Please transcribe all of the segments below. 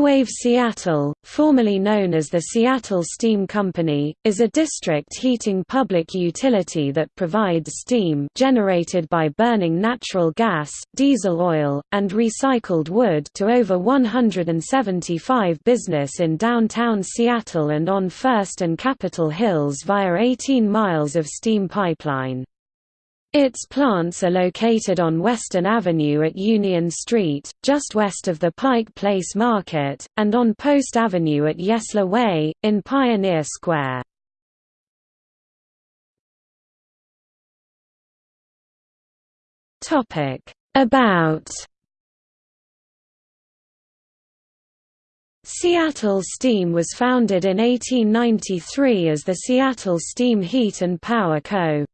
Enwave Seattle, formerly known as the Seattle Steam Company, is a district heating public utility that provides steam generated by burning natural gas, diesel oil, and recycled wood to over 175 business in downtown Seattle and on First and Capitol Hills via 18 miles of steam pipeline. Its plants are located on Western Avenue at Union Street, just west of the Pike Place Market, and on Post Avenue at Yesler Way, in Pioneer Square. About Seattle Steam was founded in 1893 as the Seattle Steam Heat and Power Co.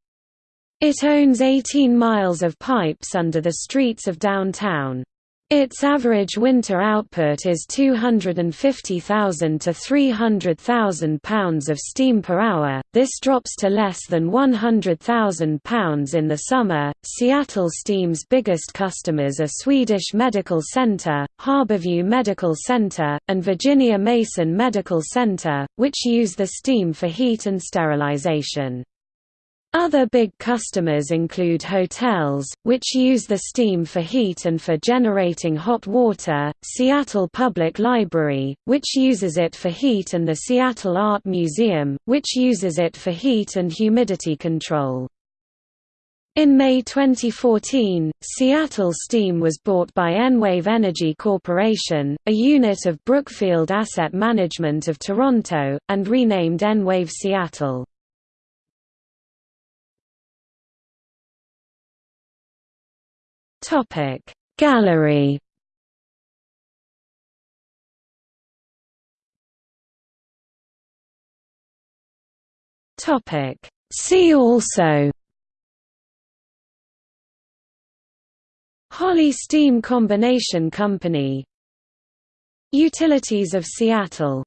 It owns 18 miles of pipes under the streets of downtown. Its average winter output is 250,000 to 300,000 pounds of steam per hour. This drops to less than 100,000 pounds in the summer. Seattle Steam's biggest customers are Swedish Medical Center, Harborview Medical Center, and Virginia Mason Medical Center, which use the steam for heat and sterilization. Other big customers include hotels, which use the steam for heat and for generating hot water, Seattle Public Library, which uses it for heat and the Seattle Art Museum, which uses it for heat and humidity control. In May 2014, Seattle Steam was bought by Enwave Energy Corporation, a unit of Brookfield Asset Management of Toronto, and renamed Enwave Seattle. Topic. Gallery. Topic. See also. Holly Steam Combination Company. Utilities of Seattle